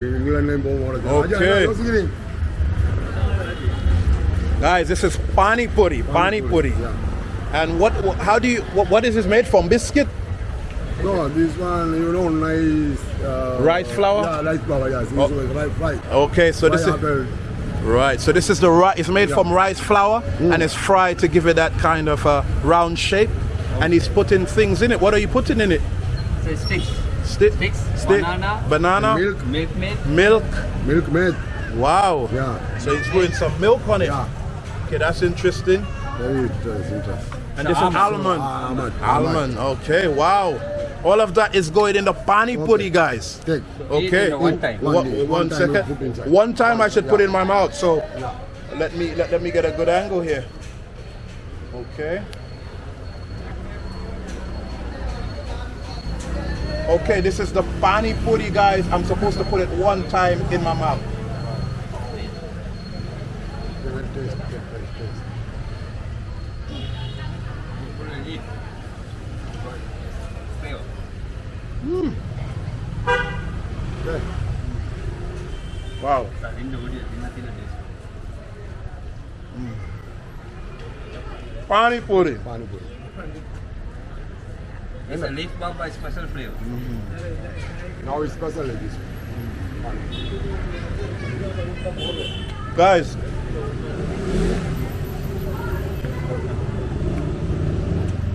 Okay. Guys, this is pani puri, pani puri. And what, what how do you what, what is this made from? Biscuit? No, this one, you know, nice. Uh, Rice flour? Yeah, rice flour, yes. Oh. rice, rice. Okay, so this is Pineapple. right. So this is the rice. It's made Yeah. from rice flour and it's fried to give it that kind of uh, round shape. And he's putting things in it. What are you putting in it? So sticks, Stick, Sticks, stick, banana. banana, Milk, Milkmaid. milk. Milkmaid. Wow. Yeah. So he's putting some milk on it. Yeah. Okay, that's interesting. Very interesting. interesting. And this is almond. Almond. Almond. Okay. Wow. All of that is going in the pani puri, guys. Take. Okay. Eat in one time. One, One day, one one time second. put. One time I should put in my mouth. So Yeah. let me let, let me get a good angle here. Okay. Okay, this is the pani puri, guys. I'm supposed to put it one time in my mouth. Wow. Nothing. Pani puri. Pani puri. It's a leaf by special flavor. Mm-hmm. Now it's special like this. Guys,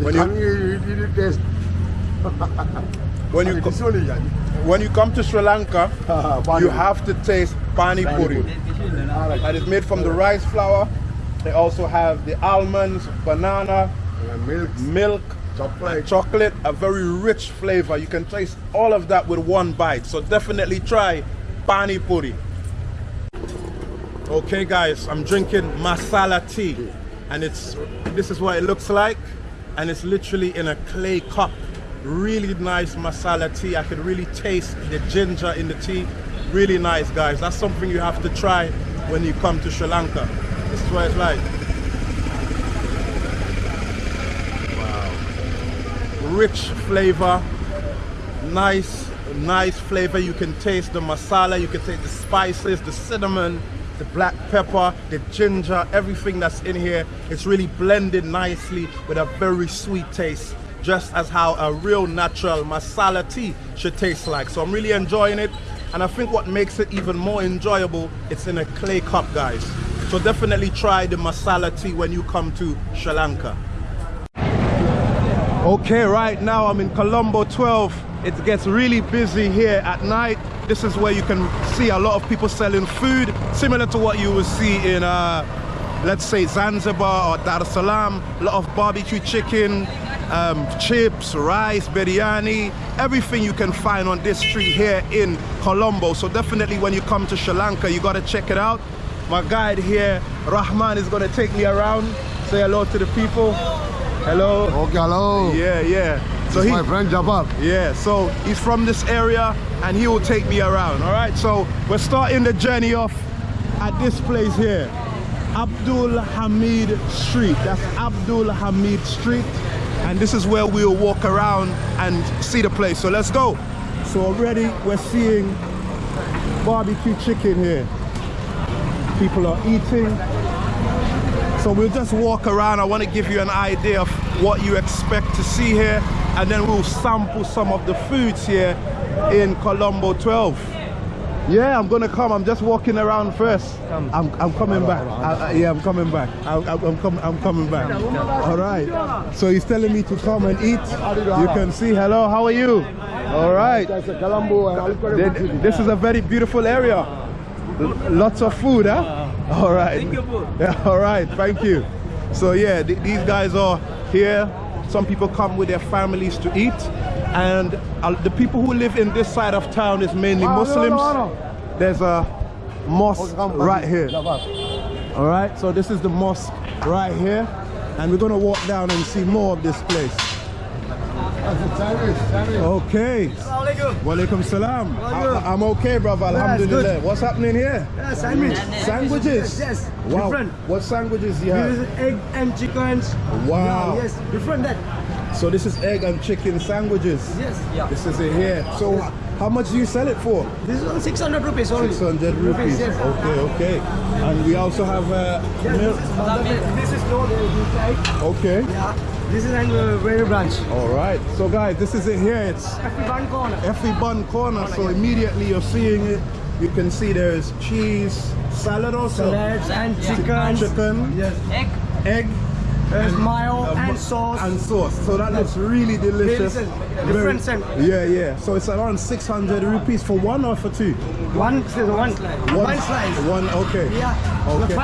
When you- tongue, you, you, you taste. when you It's co- only yeah. when you come to Sri Lanka, you have to taste pani Pani puri. puri. And it's made from the rice flour. They also have the almonds, banana, milk, milk, chocolate. chocolate, a very rich flavor. You can taste all of that with one bite. So definitely try pani puri. Okay guys, I'm drinking masala tea and it's this is what it looks like and it's literally in a clay cup. Really nice masala tea. I could really taste the ginger in the tea. Really nice guys. That's something you have to try when you come to Sri Lanka. This is what it's like. Rich flavor nice nice flavor. You can taste the masala you can taste the spices the cinnamon the black pepper the ginger everything that's in here. It's really blended nicely with a very sweet taste just as how a real natural masala tea should taste like. So i'm really enjoying it and i think what makes it even more enjoyable it's in a clay cup guys. So definitely try the masala tea when you come to sri lanka Okay, right now I'm in Colombo 12. It gets really busy here at night. This is where you can see a lot of people selling food, similar to what you will see in, uh, let's say, Zanzibar or Dar es Salaam. A lot of barbecue chicken, um, chips, rice, biryani, everything you can find on this street here in Colombo. So definitely when you come to Sri Lanka, you gotta check it out. My guide here, Rahman, is gonna take me around. Say hello to the people. Hello. Okay, hello. Yeah, yeah. So This is he, my friend Jabbar. yeah, so he's from this area and he will take me around. All right, so we're starting the journey off at this place here, Abdul Hamid Street. That's Abdul Hamid Street, and this is where we'll walk around and see the place. So let's go. So already we're seeing barbecue chicken here. People are eating. So we'll just walk around. I want to give you an idea of what you expect to see here, and then we'll sample some of the foods here in Colombo 12. Yeah, I'm gonna come. I'm just walking around first. I'm, I'm coming back. I- I- yeah, I'm coming back. I, I, I'm, com- I'm coming back. All right. So he's telling me to come and eat. You can see. Hello, how are you? All right. That's a Colombo and I'll call Th- it This is a very beautiful area. L- Lots of food, huh? All right. Thank you. Yeah, all right, thank you. So yeah, th- these guys are here. Some people come with their families to eat, and uh, the people who live in this side of town is mainly Ah, no, no, Muslims. There's a mosque right here. All right, so this is the mosque right here, and we're gonna walk down and see more of this place. That's a Chinese, Chinese. Okay. Walaikum salam. I, am okay, brother. Alhamdulillah. What's happening here? Yeah, sandwich. Sandwiches. Yes, Wow. different. What sandwiches do you This is have? egg and chickens. Wow. Yeah, yes, different that. So this is egg and chicken sandwiches. Yes. Yeah. This is it here. So How much do you sell it for? This is on 600 rupees only. 600 rupees. yes. Okay, okay. And we also have uh, milk. This is no inside. Okay. Yeah. This is an uh, very branch. All right. So guys, this is it here. It's One corner. Effie Bun Corner. So immediately you're seeing it. You can see there's cheese, salad also. Salads and chicken. Chicken, Yes. Egg. egg, There's mayo uh, and sauce. and sauce. So that looks really delicious. Delicious. Different scent. Yeah, yeah. So it's around 600 rupees for one or for two? one, one, one slice. One, slice. One, okay. Yeah. Okay.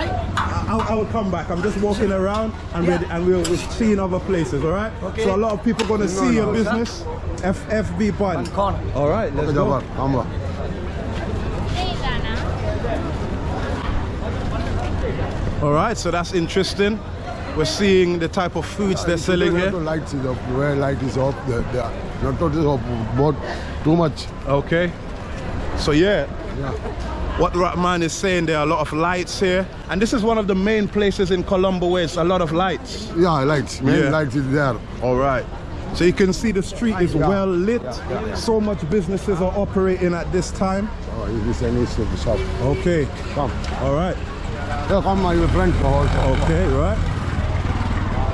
The fry? I, I will come back. I'm just walking around and we're, and we're, we're seeing other places, all right? Okay. So a lot of people going to see your business. FFB Bun. All right, let's Okay, go. Jafar, come on. All right, so that's interesting. We're seeing the type of foods they're selling The here. lights is up, where light is off, the, the, not to this up, but too much. Okay. So yeah, Yeah. What Rahman is saying, there are a lot of lights here. And this is one of the main places in Colombo where it's a lot of lights. Yeah, lights, main Yeah. lights is there. All right. So you can see the street is Yeah. well lit. Yeah. So much businesses are operating at this time. Oh, this is Chinese shop. Okay. Come. All right. Yeah, come, my friend. Okay, right.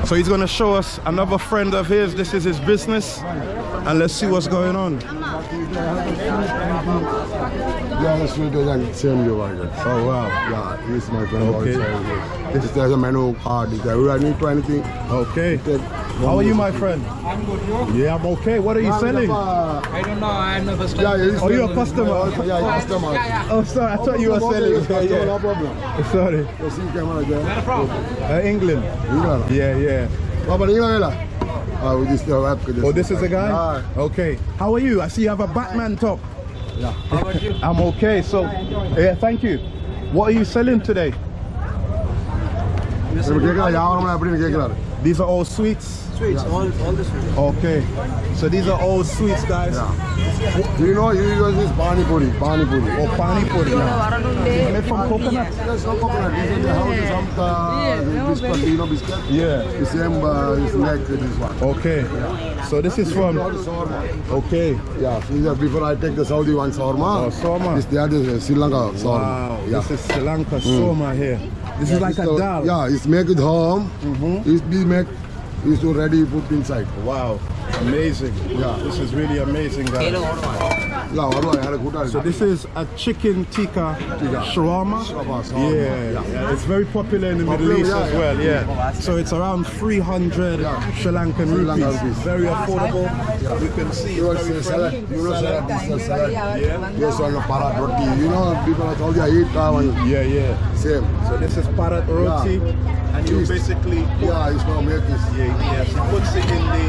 So he's gonna show us another friend of his. This is his business. And let's see what's going on. Yeah, the sweet and same you like. Oh wow. Yeah, he's my friend Okay. This there's a menu card. If I need to anything, Okay. How are you, my friend? I'm good. You? Yeah, I'm okay. What are you selling? I don't know. I'm a oh, customer. Yeah, yeah, oh, you're a customer? Yeah, yeah, yeah customer. Oh, sorry. I thought you were selling. Yeah, yeah. No problem. Sorry. Where from? Uh, England. England. Yeah, yeah. What about England? Uh, we just, uh, oh, this is a guy? Okay. How are you? I see you have a Batman top. Yeah. How about you? I'm okay. So, yeah, thank you. What are you selling today? These are all sweets. Sweets, all, all the sweets. Okay. So these are all sweets, guys. You know, you use this pani puri, pani puri. Or pani puri. Made from coconut. There's no coconut. This is the house is some uh, biscuit, you know, biscuit. Yeah. The same uh, is like this one. Okay. So this is from. Not shawarma. Okay. Yeah, these are before I take the Saudi one shawarma. Oh, shawarma. This they are the Sri Lanka shawarma. Wow. Yeah. This is Sri Lanka soma here. This is like This a the- dal. Yeah, it's make it home. It's be make, it's already put inside. Wow. Amazing. Yeah. This is really amazing, guys. Yeah, what do I have a good So this is a chicken tikka shawarma. Shawarma, shawarma, Yeah, yeah. yeah, it's very popular in the Middle East yeah, as well. Yeah. So it's around 300 Sri Lankan rupees. rupees. Very affordable. You can see You know, it's very salad, friendly. you know, salad, this is salad. Yeah. Yes, on the parat roti. You know, people are Saudi, I eat uh, one. Yeah, yeah. Same. So this is parat roti, and you basically put, yeah, it's not milk. Yeah, yeah. She puts it in the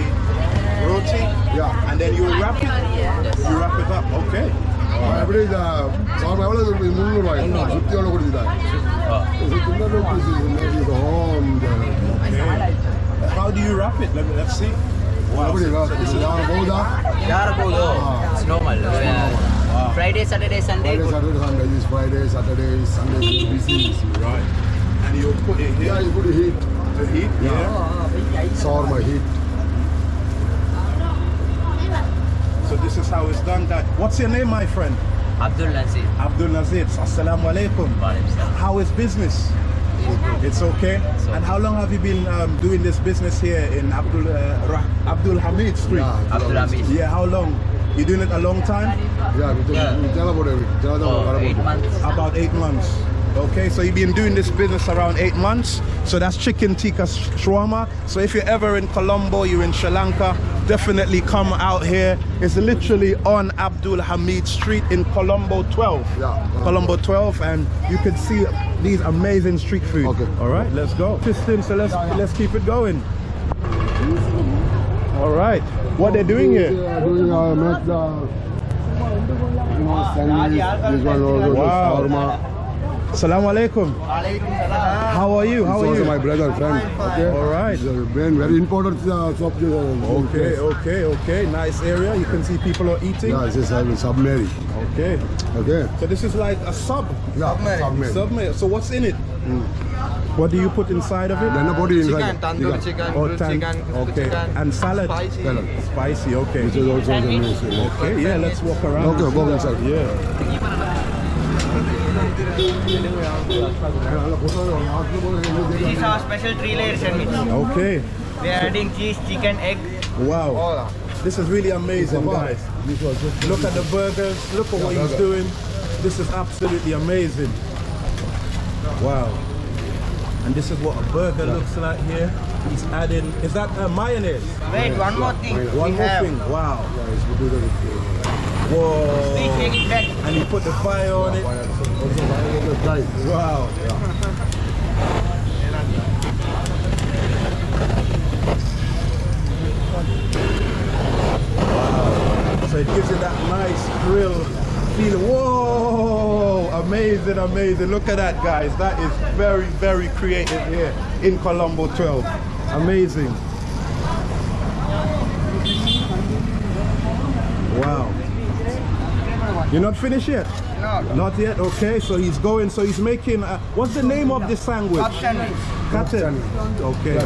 roti. Yeah. And then you wrap it. You wrap it up. Okay. எப்படி அவங்க எவ்வளோ முந்நூறுவாய் சுற்றி எவ்வளோ கொடுத்துட்டாங்க How do you wrap it? Let me let's see. Wow. So this is Yaraboda. Yaraboda. It's normal. It's normal. Yeah. Friday, Saturday, Sunday. Friday, Saturday, Sunday. This Friday, Saturday, Sunday. Right. And you put it here? Yeah, you put it heat. The heat? Yeah. yeah. Sour my heat. So this is how it's done that. What's your name, my friend? Abdul Nazir. Abdul Nazir. Assalamu alaikum. How is business? It's okay. And how long have you been um, doing this business here in Abdul uh, Abdul Hamid Street? Yeah, Abdul Hamid. Yeah, how long? You doing it a long time? Yeah, we tell about it. Oh, about eight months. About eight months. Okay, so you've been doing this business around eight months. So that's chicken tikka sh- shawarma. So if you're ever in Colombo, you're in Sri Lanka, definitely come out here. It's literally on Abdul Hamid Street in Colombo 12. Yeah. Colombo 12, and you can see these amazing street food. Okay. All right, let's go. Piston, so let's let's keep it going. All right, what they're doing here? Doing uh, make the you know, sandwich. This one also the Wow. Shawarma. Assalamu alaikum. How are you? How He's are also you? my brother, friend. Okay. All right. He's very, very important uh, shop. Okay, okay, okay. Nice area. You can see people are eating. Yeah, this is uh, submarine. Okay. Okay. So this is like a sub. Yeah, submarine. Submarine. So what's in it? What do you put inside of it? Then the body inside. Chicken, tandoor Yeah. chicken, Oh, tan- chicken, okay. chicken, And salad. spicy. Spicy. Okay. This is also the news. Okay. Yeah. Let's walk around. Okay, go inside. Yeah. This is our special three layer sandwich. Okay. We are adding cheese, chicken, egg. Wow. This is really amazing, guys. This was just Look at the burgers. Look at what he's doing. This is absolutely amazing. Wow. And this is what a burger looks like here. He's adding, is that uh, mayonnaise? Wait, one more thing. One we more have. thing. Wow. Whoa. And he put the fire on it. Wow. Wow. So it gives you that nice grill feeling. Whoa! Amazing, amazing. Look at that, guys. That is very, very creative here in Colombo 12. Amazing. Wow. You're not finished yet? No. Not yet. Okay, so he's going. So he's making. Uh, what's the name of this sandwich? Cup sandwich. Cotton. Okay.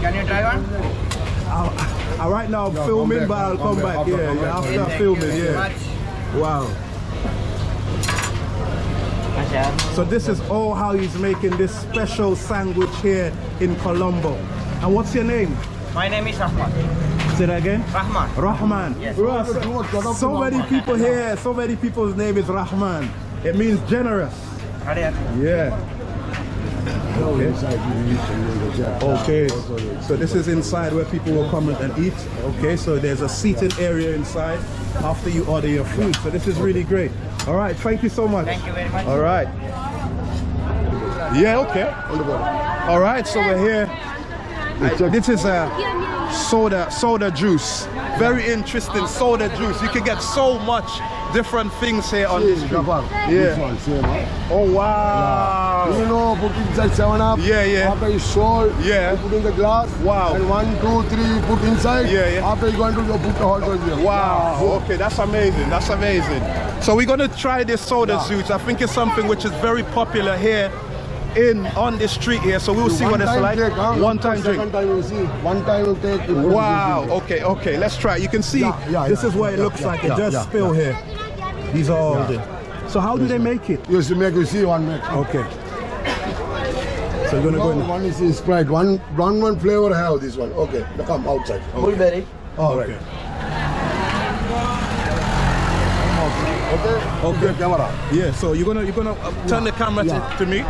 Can you try one? I'll, uh, right now I'm Yeah, filming, come but I'll come come back, back. Yeah, come yeah, back. after Thank filming. you Yeah. much. Wow. So this is all how he's making this special sandwich here in Colombo. And what's your name? My name is Rahman. That again. Rahman. Rahman. Bro, so, so many people here, so many people's name is Rahman. It means generous. Yeah. Okay. Okay. So this is inside where people will come and eat. Okay, so there's a seating area inside after you order your food. So this is really great. All right, thank you so much. Thank you very much. All right. Yeah, okay. All right, so we're here. This is a soda soda juice. Very interesting soda juice. You can get so much different things here on this street. Yeah. Yeah. This one, same, huh? Oh wow. You know, put inside seven up. Yeah, yeah. After it's sold, Yeah. you put in the glass. Wow. And one, two, three, put inside. Yeah, yeah. After you going to go put the hot dog here. Wow. Okay, that's amazing. That's amazing. So we're gonna try this soda juice. I think it's something which is very popular here in on the street here. So we'll see One what it's like. Take, huh? One time Second drink. time you see. One time you take. you Wow. Okay. Okay. Let's try. You can see Yeah, yeah, this yeah, is what it looks yeah, like. yeah, it just yeah, spill here. These are all the. So how do they make it? in. Used to make you see one make. Okay. So we're gonna go in. one is in Sprite. One, one, one flavor have this one. Okay. Now come outside. Mulberry. All right. Okay. Okay. Okay. Camera. Yeah. So you're gonna you're gonna uh, turn the camera Yeah. to, to me.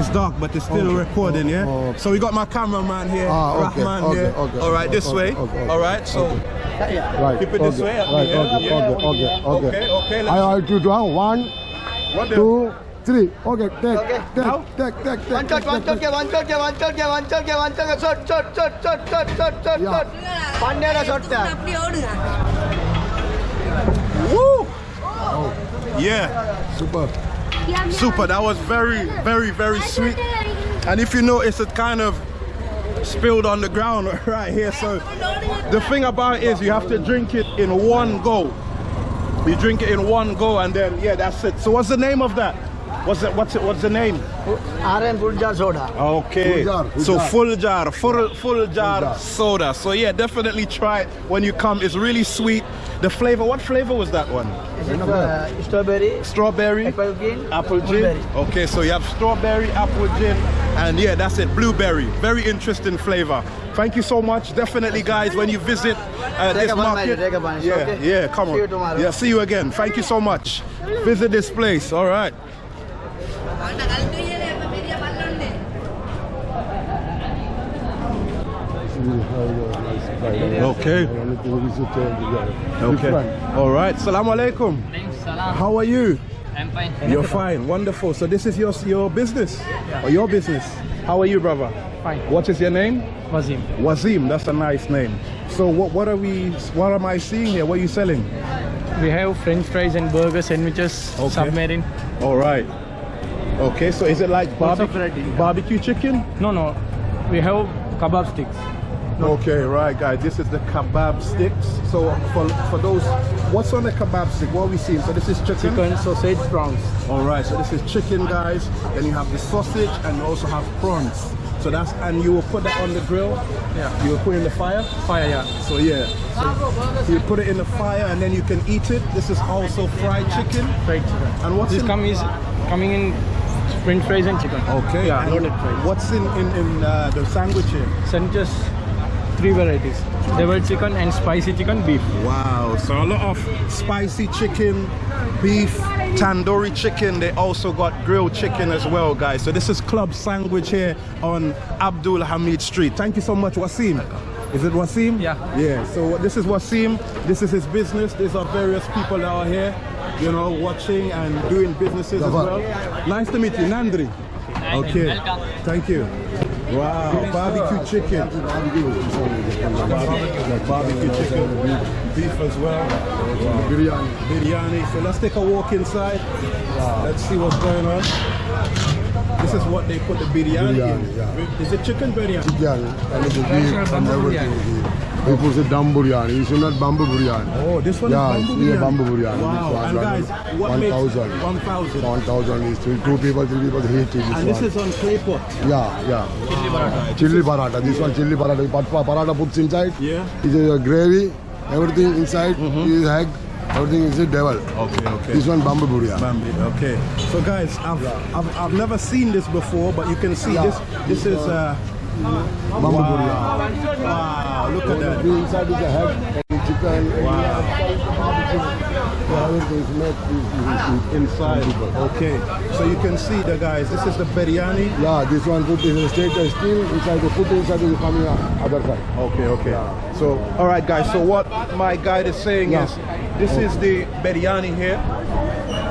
It's dark, but it's still okay. recording, yeah? Oh, okay. So we got my cameraman here, ah, okay. Rahman here. All right, this way. All right, so right. keep it this way. Right. Okay. Yeah. Okay. Okay. Okay. Okay. I will do down. One, one two, three. Okay. Take. Okay. Take. Take. Take. Take. One touch. One touch. One touch. One touch. One touch. One touch. Shot. Shot. Shot. Shot. Shot. Shot. one Shot. One shot. Woo! Oh. Yeah. Super super. That was very, very, very sweet. And if you notice, it kind of spilled on the ground right here. So the thing about it is you have to drink it in one go. You drink it in one go and then, yeah, that's it. So what's the name of that? What's it, what's it, what's the name? RM full jar soda. Okay. Full jar, full so jar. full jar, full full jar jar. soda. So yeah, definitely try it when you come. It's really sweet. The flavor, what flavor was that one? Is it uh, strawberry, Strawberry, apple gin, apple gin. blueberry. Okay, so you have strawberry, apple gin, and yeah, that's it. Blueberry. Very interesting flavor. Thank you so much. Definitely, guys, when you visit uh, Take this a market, Mary, take a one, yeah, okay? yeah, come on. See you tomorrow. Yeah, see you again. Thank you so much. Visit this place. All right. Okay. Okay. All right. Salam alaikum. How are you? I'm fine. You're fine. Wonderful. So this is your your business or your business. How are you, brother? Fine. What is your name? Wazim. Wazim. That's a nice name. So what what are we? What am I seeing here? What are you selling? We have French fries and burger sandwiches, Okay. submarine. All right. Okay, so is it like Lots of barbe- variety, yeah. barbecue chicken? No, no. We have kebab sticks. Okay, right, guys. This is the kebab sticks. So for for those, what's on the kebab stick? What are we seeing? So this is chicken. Chicken, sausage, prawns. All right. So this is chicken, guys. Then you have the sausage, and you also have prawns. So that's and you will put that on the grill. Yeah. You will put it in the fire. Fire, yeah. So yeah. So you put it in the fire, and then you can eat it. This is also fried chicken. Fried chicken. And what's This in- come is coming in french fries and chicken. Okay. Yeah, and loaded fries. What's in in, in uh, the sandwich here? Sandwiches, three varieties. Devil chicken and spicy chicken, beef. Wow, so a lot of spicy chicken, beef, tandoori chicken. They also got grilled chicken as well, guys. So this is Club Sandwich here on Abdul Hamid Street. Thank you so much, Wasim. Is it Wasim? Yeah. Yeah, so this is Wasim. This is his business. These are various people that are here, you know, watching and doing businesses as well. Nice to meet you, Nandri. Okay, thank you. Wow, barbecue chicken. Barbecue, barbecue chicken, beef as well. Biryani. Biryani. So let's take a walk inside. Let's see what's going on. This is what they put the biryani, Biryani, in. yeah. Is it chicken biryani? Biryani. And the beef and bamboo everything. People say dum biryani. It's not bamboo biryani. Oh, this one Yeah, is bamboo yeah, biryani. bamboo biryani. Wow. This one, And one- guys, what makes 1,000. 1,000? 1000 is two two people, three people hate it. This And one. this is on clay pot. Yeah, yeah. Chili paratha. Chili paratha. This one chili paratha. Pat- Paratha puts inside. Yeah. It's a gravy. Everything inside Mhm. is egg. Everything is a devil. Okay, okay. This one bamboo biryani. Bambi, okay. So guys, I've, I've, I've never seen this before, but you can see Yeah. this. This is uh, Biryani. wow. Look at that. The inside is a head and chicken. Wow. Inside. Okay. So you can see the guys. This is the biryani. Yeah, this one put is a uh, steel inside the put inside is coming out other side. Okay, okay. So, all right, guys. So what my guide is saying Yeah. is, this is the biryani here,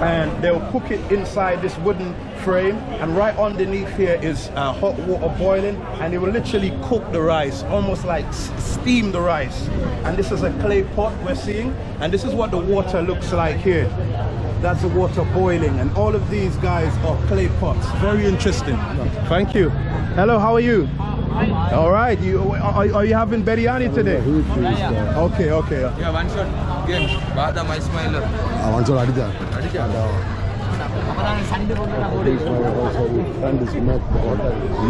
and they'll cook it inside this wooden frame, and right underneath here is uh, hot water boiling, and they will literally cook the rice, almost like steam the rice. And this is a clay pot we're seeing, and this is what the water looks like here. That's the water boiling, and all of these guys are clay pots. Very interesting. Thank you. Hello, how are you? All right. You are, are you having biryani today? Heat is, Okay, okay. Yeah, one shot game. Badam Ismailer. I want to add that. This one also with friend is met the hotel.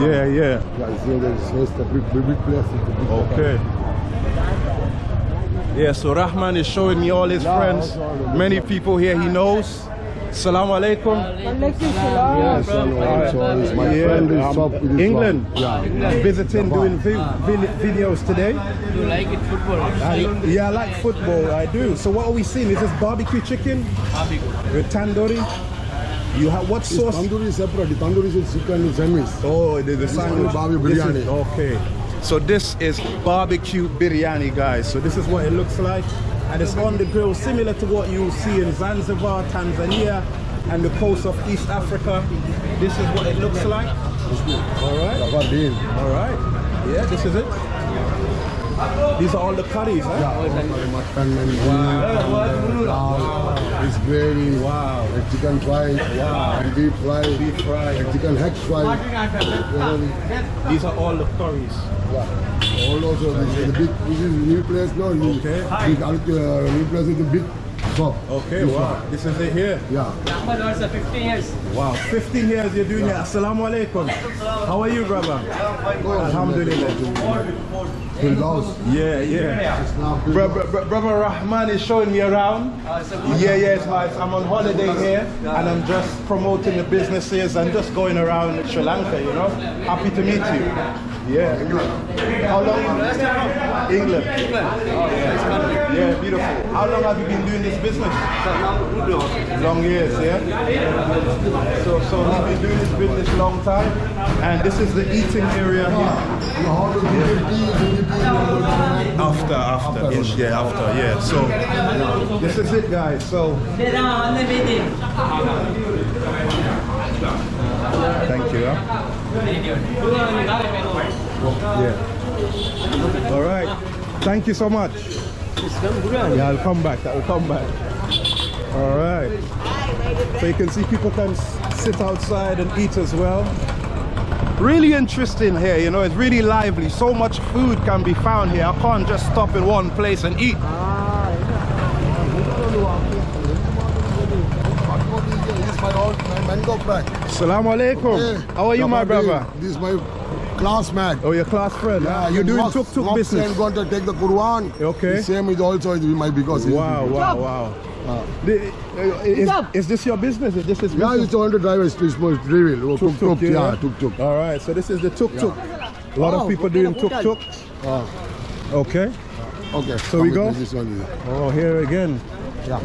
Yeah, yeah. Okay. Yeah, so Rahman is showing me all his friends. also all the- Many people here he knows. Salaam alaikum. Yes, and is my Yeah, friend is with England. wife. Yeah. Visiting, doing vi- vi- videos today. You like it football? I, yeah, I like football. I do. So what are we seeing? Is this barbecue chicken with tandoori? You have what sauce? tandoori is separate. The tandoori is chicken semis. Oh, the, the sandwich. barbecue biryani. okay. So this is barbecue biryani, guys. So this is what it looks like. And it's on the grill, similar to what you see in Zanzibar, Tanzania, and the coast of East Africa. This is what it looks like. All right. All right. Yeah, this is it. These are all the curries, huh? Yeah, mutton and beef dal. It's gravy. Wow. And chicken fry. Wow. And deep fry. Deep fry. And chicken head fry. These are all the curries. Yeah. All also this is the big. This is new place. No. Okay. Big, uh, new place is the big shop. Okay, This wow. one. This is it here. Yeah. Also 15 years. Wow, 15 years you're doing it. Assalamu alaikum. How are you, brother? Alhamdulillah. Firdaus. Yeah, yeah. It's now Bro, bro, bro- brother Rahman is showing me around. Yeah, yeah, it's nice. I'm on holiday here and I'm just promoting the businesses and just going around Sri Lanka, you know. Happy to meet you. Yeah. How long? England. Yeah, beautiful. How long have you been doing this business? Long years, yeah? So, so we've been doing this business long time and this is the eating area here. You know how to do the tea, do the tea, and After, after, yes, yeah, after, yeah. So this is it, guys. So thank you. Huh? Yeah. All right. Thank you so much. Yeah, I'll come back. I'll come back. All right. So you can see people can sit outside and eat as well. Really interesting here, you know, it's really lively. So much food can be found here. I can't just stop in one place and eat. This is my old my mango friend. Assalamu alaikum. Hey, How are you, my brother? This is my classmate. Oh, your class friend. Yeah, You're doing tuk tuk mosque business. and going to take the Quran. Okay. The same is also is my because he's- Wow, wow, wow. The- uh, is, is this your business? Is this his Yeah, business? he's going to drive a street small drill. Tuk tuk, yeah, tuk tuk. All right, so this is the tuk tuk. A lot of Oh, people doing tuk tuk. Ah, Okay. okay. So we go? This one. Oh, here again. Yeah.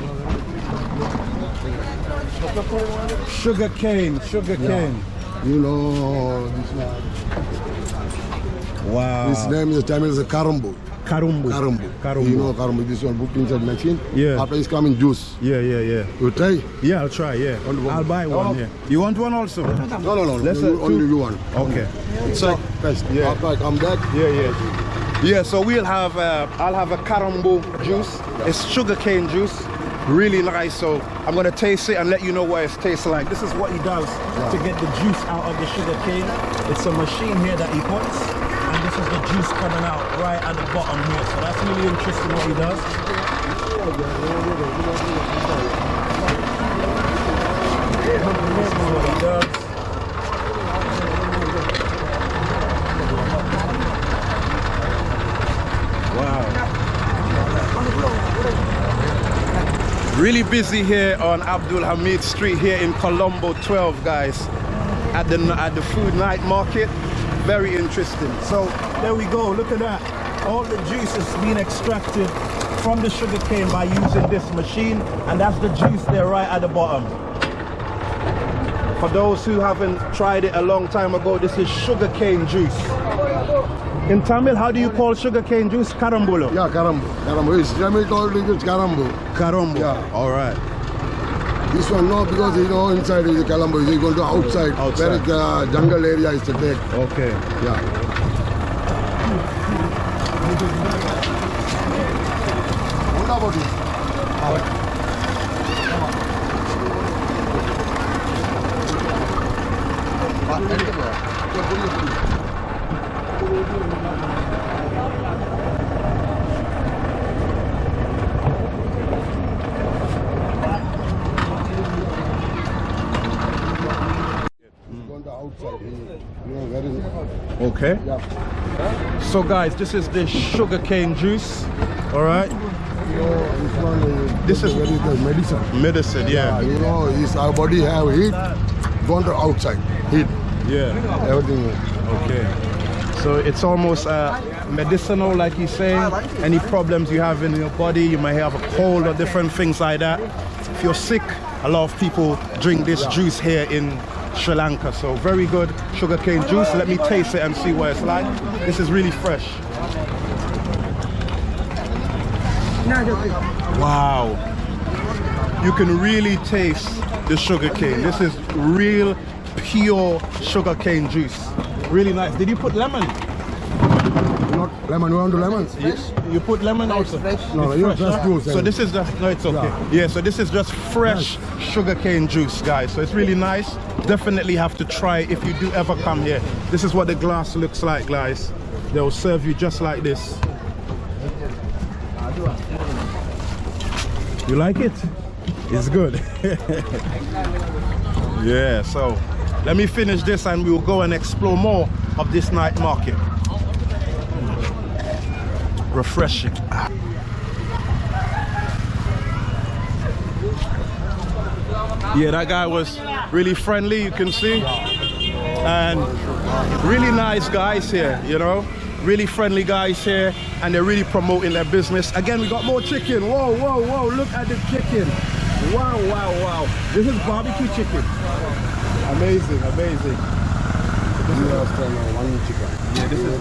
Sugar cane, sugar cane. You know this one. Wow. His name is Tamil is Karambu. Karumbu. Karambu. Karumbu. You know Karambu. This one booked inside machine. Yeah. After it's coming juice. Yeah, yeah, yeah. You try? Yeah, I'll try, yeah. I'll buy one, Oh. yeah. You want one also? No, no, no. Let's, uh, You, only you one. Okay. So, first. Yeah. After I come back. Yeah, yeah. Yeah, so we'll have, uh, I'll have a carambo juice. It's sugarcane juice. Really nice. So I'm gonna taste it and let you know what it tastes like. This is what he does to get the juice out of the sugar cane. It's a machine here that he puts, and this is the juice coming out right at the bottom here. So that's really interesting what he does. This is what he does. Wow. Really busy here on Abdul Hamid Street here in Colombo 12, guys. At the at the food night market. Very interesting. So there we go. Look at that. All the juice is being extracted from the sugar cane by using this machine, and that's the juice there right at the bottom. For those who haven't tried it a long time ago, this is sugar cane juice. In Tamil, how do you call sugar cane juice? Karambulo. Yeah, Karambu. Karambu. It's Tamil called it is Karambu. Karombo. Yeah. All right. This one no, because you know inside is the Karambu. He's going to outside. Outside. Where the uh, jungle area is to take. Okay. Yeah. What about it? Going to outside. You know, where is it? Okay. Yeah. So guys, this is the sugar cane juice. All right. You know, this is, This is- where is the medicine. Medicine. Yeah, Yeah. you know, is our body have heat, gone to outside, heat, Yeah. everything. Okay. So it's almost uh, medicinal, like he's saying. Any problems you have in your body, you might have a cold or different things like that. If you're sick, a lot of people drink this juice here in Sri Lanka. So very good sugarcane juice. Let me taste it and see what it's like. This is really fresh. Wow. You can really taste the sugarcane. This is real pure sugarcane juice. Really nice. Did you put lemon? Not lemon, you want to lemon? Yes. You put lemon also? No, no, It's you fresh, just huh? juice, So eh? this is just, no, it's okay. Yeah, so this is just fresh sugarcane juice, guys. So it's really nice. Definitely have to try if you do ever come here. This is what the glass looks like, guys. They'll serve you just like this. You like it? It's good. yeah, so let me finish this and we'll go and explore more of this night market. Refreshing. Yeah, that guy was really friendly, you can see. And really nice guys here, you know. Really friendly guys here, and they're really promoting their business. Again, we got more chicken. Whoa, whoa, whoa, look at the chicken. Wow, wow, wow. This is barbecue chicken. Amazing, amazing. This is uh, one chicken. Yeah, this is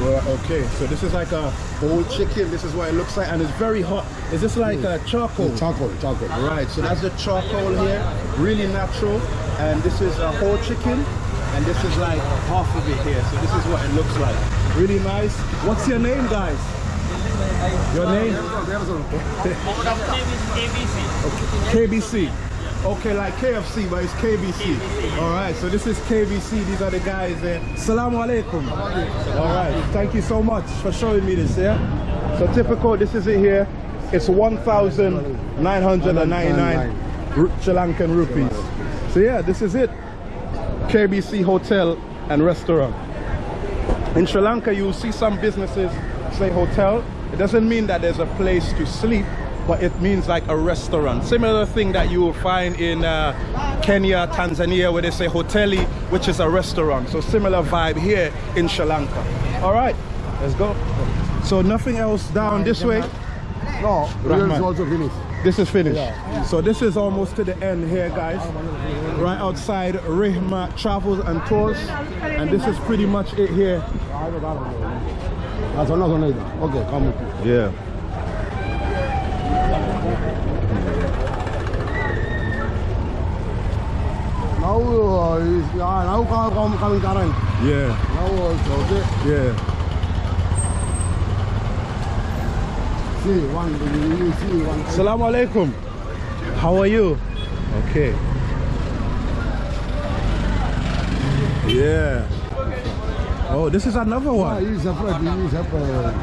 well, okay. So this is like a whole chicken. This is what it looks like, and it's very hot. Is this like a charcoal? Charcoal, charcoal. Right. So that's the charcoal here, really natural, and this is a whole chicken, and this is like half of it here. So this is what it looks like. Really nice. What's your name, guys? Your name? KBC. Okay, like KFC, but it's KBC. All right, so this is KBC. These are the guys there. Salamu alaikum. All right, thank you so much for showing me this, yeah? So typical, this is it here. It's 1,999 Sri Lankan rupees. So yeah, this is it. KBC Hotel and Restaurant. In Sri Lanka, you'll see some businesses say hotel. It doesn't mean that there's a place to sleep, but it means like a restaurant. Similar thing that you will find in uh, Kenya, Tanzania, where they say hoteli, which is a restaurant. So similar vibe here in Sri Lanka. All right, let's go. So nothing else down this way? No, Rahman. This is finished. So this is almost to the end here, guys. Right outside Rehma Travels and Tours. And this is pretty much it here. Okay, come with me. Yeah. Now, uh, yeah, now come, come, coming current. Yeah. Now also, okay. Yeah. See, one, you see one. Assalamu alaikum. How are you? Okay. Yeah. Oh, this is another one. he is separate, he is separate.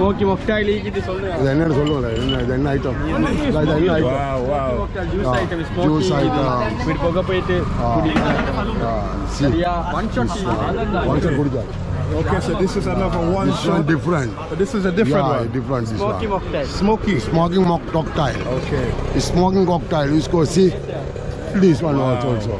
Smoky மொக்டாயில் ஈக்கிட்டு சொல்லுங்க இது என்னன்னு சொல்லுவாங்க என்ன இது என்ன item இது என்ன item Wow, wow. Juice Ah, item juice smoky item. வீட்டு போக போயிட்டு சி சரியா one shot one shot குடிச்சார் Okay, so this is another one This one shot. different. But this is a different yeah, one. different this smoky one. மொக்டாயில் Smoky. Smoking mock cocktail. Okay. It's smoking cocktail. You go see this one also. also.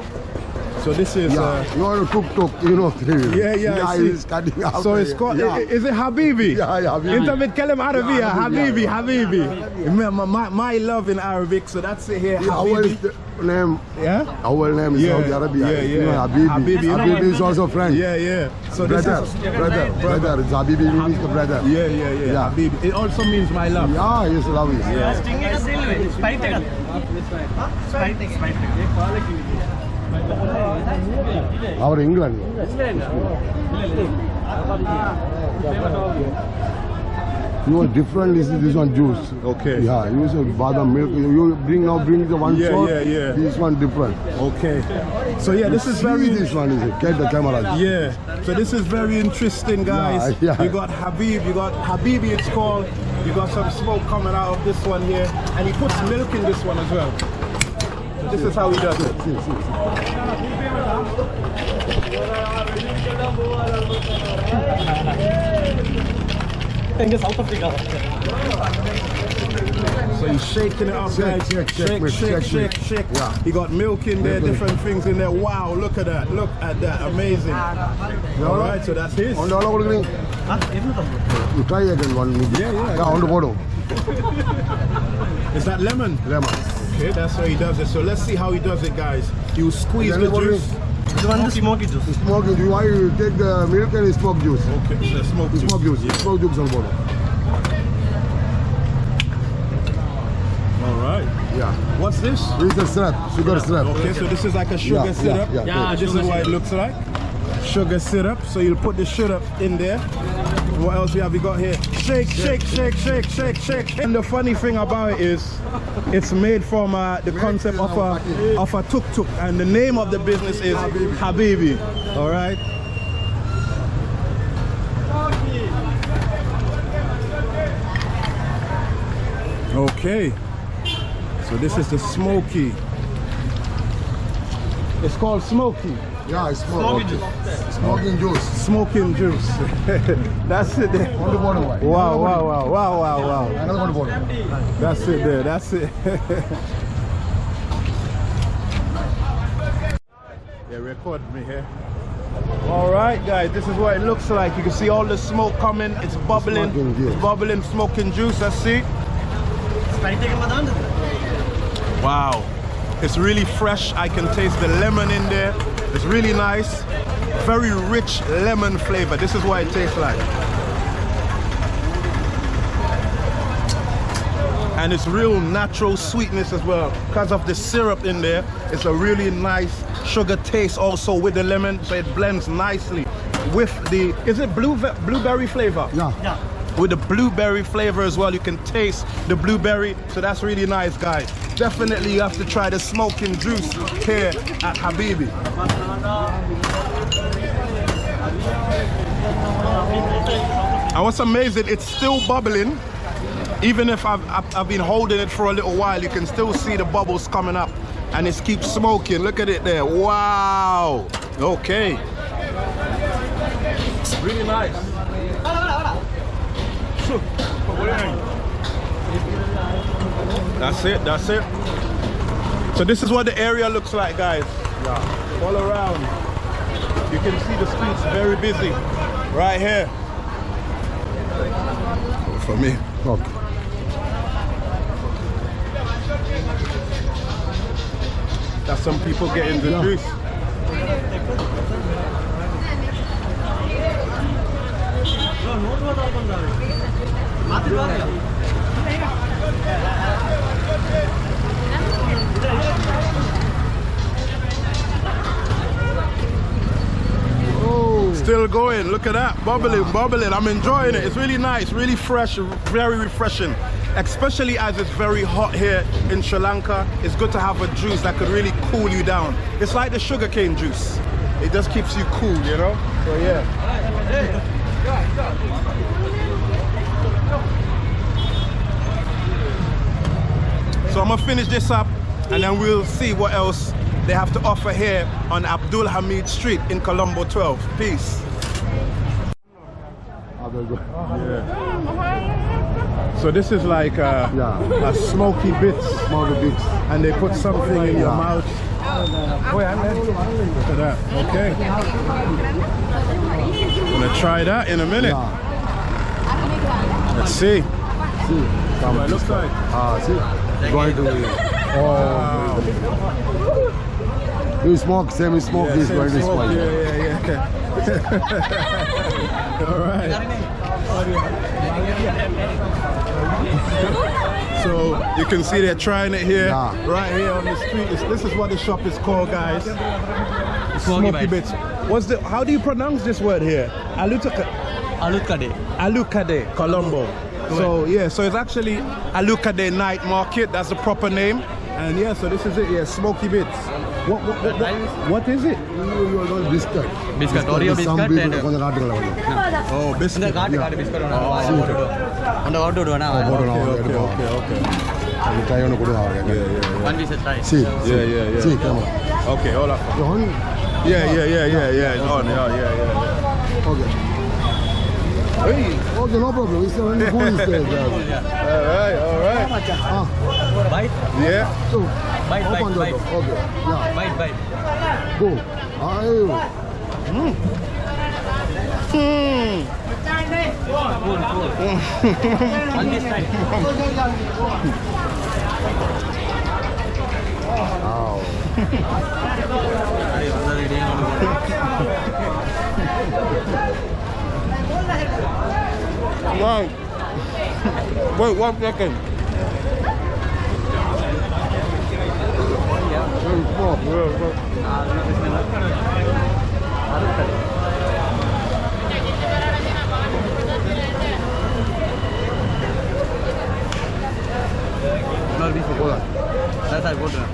So this is. Yeah, Uh, you know tuk tuk, you know. Yeah, yeah, I Yeah, see. it's cutting up. so it's called. Yeah. i- Is it Habibi? Yeah, yeah, Habibi. Inta بتكلم عربية Yeah, Habibi Habibi, Habibi. My, my, my love in Arabic, so that's it here. Yeah, our Habibi. name, Yeah. our name is Yeah, Saudi Arabia. yeah, You know, yeah. Habibi. Habibi. Habibi is also friend. Yeah, yeah. So brother, this is. brother, brother. It's Habibi means the brother. Yeah, yeah, yeah, Yeah. Habibi. It also means my love. Yeah, yes, love is. Our England. You know, different is this one juice. Okay. Yeah, you say badam milk. You you bring now bring the one Yeah, shot. yeah, yeah. This one different. Okay. So yeah, this is very. this one is it. Get the camera. Yeah. So this is very interesting, guys. Yeah, yeah. You got Habib. You got Habibi. It's called. You got some smoke coming out of this one here, and he puts milk in this one as well. This is how he does it. See, see, see. எங்க south Africa So he's shaking it up, Shake, guys. shake, shake, shake, mate, shake, shake, shake, mate. shake. Yeah. He got milk in there, Milk in. different things in there. Wow, look at that. Look at that. Amazing. All right, so that's his. On the all over You try again one. Yeah, yeah. Yeah, on the bottom. Is that lemon? Lemon. Okay, that's how he does it. So let's see how he does it, guys. You squeeze Then the what the one is smoky juice. Smoky juice. Why you take the milk and smoke juice? Okay, so uh, smoke juice. Smoke juice. Yeah. Smoke juice on board. All right. Yeah. What's this? This is a syrup, sugar yeah. syrup. Okay, so this is like a sugar yeah, syrup. Yeah, yeah, this is what it looks like. Sugar syrup. So you'll put the syrup in there. What else have we got here? Shake, shake, shake, shake, shake, shake. And the funny thing about it is, it's made from uh, the concept of a of a tuk tuk, and the name of the business is Habibi. All right. Okay. So this is the smoky. It's called smoky. Yeah, it's smoke. Smoking juice. Smoking juice. That's it there. On the bottom. Wow, wow, wow, wow, wow, wow. Another on the bottom. That's it there. That's it. yeah, record me here. All right, guys, this is what it looks like. You can see all the smoke coming. It's bubbling. Smoking juice. It's bubbling, smoking juice. Let's see. Wow. It's really fresh. I can taste the lemon in there. It's really nice. Very rich lemon flavor. This is what it tastes like. And it's real natural sweetness as well. Because of the syrup in there, it's a really nice sugar taste also with the lemon. So it blends nicely with the, is it blue blueberry flavor? Yeah. With the blueberry flavor as well. You can taste the blueberry, so that's really nice, guys. Definitely you have to try the smoking juice here at Habibi. And what's amazing, it's still bubbling. Even if I've, I've, been holding it for a little while, you can still see the bubbles coming up. And it keeps smoking. Look at it there. Wow. Okay. Really nice. That's it, that's it. So this is what the area looks like, guys. Yeah. All around. You can see the streets very busy. Right here. For me. Okay. That's some people getting the juice. Still going. Look at that. Bubbling, bubbling. I'm enjoying it. It's really nice, really fresh, very refreshing. Especially as it's very hot here in Sri Lanka. It's good to have a juice that could really cool you down. It's like the sugarcane juice. It just keeps you cool, you know? So yeah. So I'm gonna finish this up and then we'll see what else they have to offer here on Abdul Hamid Street in Colombo 12. Peace. So this is like a, Yeah. a smoky bits Smaller bits. and they put something in your mouth. Look at that. Okay. Gonna try that in a minute. Let's see. See. What it looks like. Ah, see. Going oh, to Wow. you smoke, same you smoke Yeah, this, same going to smoke. spoil. Yeah, yeah, yeah. All right. So you can see they're trying it here, Yeah. right here on the street. This, this is what the shop is called, guys. Smoky bits. What's the? How do you pronounce this word here? Alutaka. Alukade. Alukade, Colombo. So yeah, so it's actually a look at the Night Market. That's the proper name. And yeah, so this is it. Yeah, Smoky Bits. What what what, what, what is it? Biscuit. Biscuit. Oreo biscuit. And, oh, biscuit. Oh, Biscuit. And order do na. Okay, okay, okay. And try on kudu haage. Yeah, yeah. One we should try. See. Yeah, yeah, yeah. See, come on. Okay, hold up. On. Yeah, yeah, yeah, yeah, yeah. It's on. Yeah, yeah, yeah. Okay. Hey. Okay, no problem. It's only food instead. all right, all right. Ah. Bite? Yeah. So, bite, open bite, the bite. door. Okay. Yeah. Bite, bite. Go. Ayo. Mm. Mm. Good, good. On this side. Wow. Are you already Right. Wait one second. Hold on. That's how I.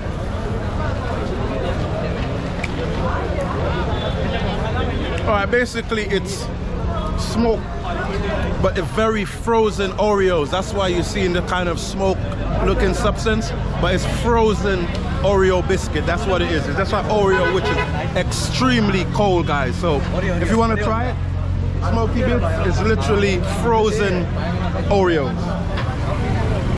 All right, basically it's smoke, but a very frozen Oreos. That's why you're seeing the kind of smoke-looking substance, but it's frozen Oreo biscuit. That's what it is. That's like Oreo, which is extremely cold, guys. So if you want to try it, Smoky Bits is literally frozen Oreos.